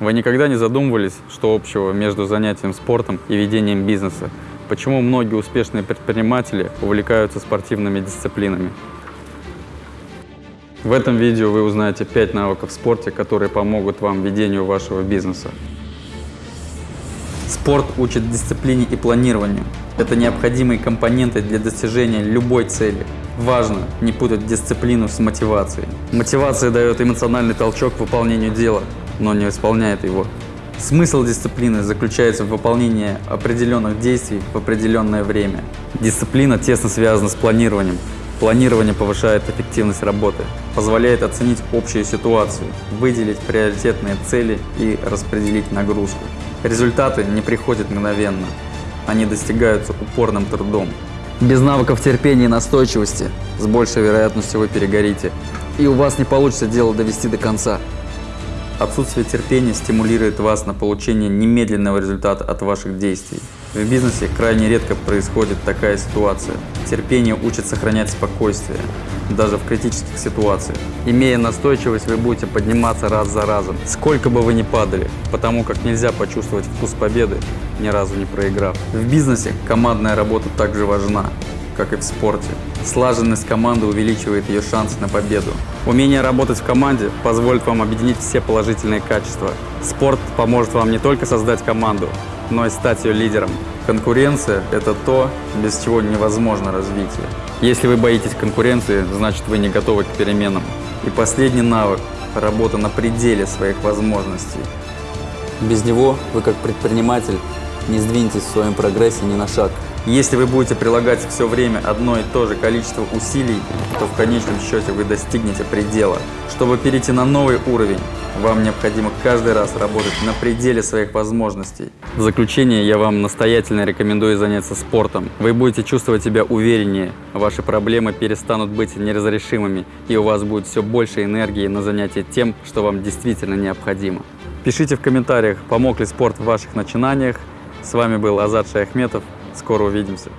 Вы никогда не задумывались, что общего между занятием спортом и ведением бизнеса? Почему многие успешные предприниматели увлекаются спортивными дисциплинами? В этом видео вы узнаете 5 навыков в спорте, которые помогут вам в ведению вашего бизнеса. Спорт учит дисциплине и планированию. Это необходимые компоненты для достижения любой цели. Важно не путать дисциплину с мотивацией. Мотивация дает эмоциональный толчок к выполнению дела, но не исполняет его. Смысл дисциплины заключается в выполнении определенных действий в определенное время. Дисциплина тесно связана с планированием. Планирование повышает эффективность работы, позволяет оценить общую ситуацию, выделить приоритетные цели и распределить нагрузку. Результаты не приходят мгновенно, они достигаются упорным трудом. Без навыков терпения и настойчивости с большей вероятностью вы перегорите, и у вас не получится дело довести до конца. Отсутствие терпения стимулирует вас на получение немедленного результата от ваших действий. В бизнесе крайне редко происходит такая ситуация. Терпение учит сохранять спокойствие, даже в критических ситуациях. Имея настойчивость, вы будете подниматься раз за разом, сколько бы вы ни падали, потому как нельзя почувствовать вкус победы, ни разу не проиграв. В бизнесе командная работа также важна как и в спорте. Слаженность команды увеличивает ее шансы на победу. Умение работать в команде позволит вам объединить все положительные качества. Спорт поможет вам не только создать команду, но и стать ее лидером. Конкуренция – это то, без чего невозможно развитие. Если вы боитесь конкуренции, значит вы не готовы к переменам. И последний навык – работа на пределе своих возможностей. Без него вы как предприниматель не сдвинетесь в своем прогрессе ни на шаг. Если вы будете прилагать все время одно и то же количество усилий, то в конечном счете вы достигнете предела. Чтобы перейти на новый уровень, вам необходимо каждый раз работать на пределе своих возможностей. В заключение я вам настоятельно рекомендую заняться спортом. Вы будете чувствовать себя увереннее, ваши проблемы перестанут быть неразрешимыми, и у вас будет все больше энергии на занятие тем, что вам действительно необходимо. Пишите в комментариях, помог ли спорт в ваших начинаниях. С вами был Азат Шаяхметов. Скоро увидимся.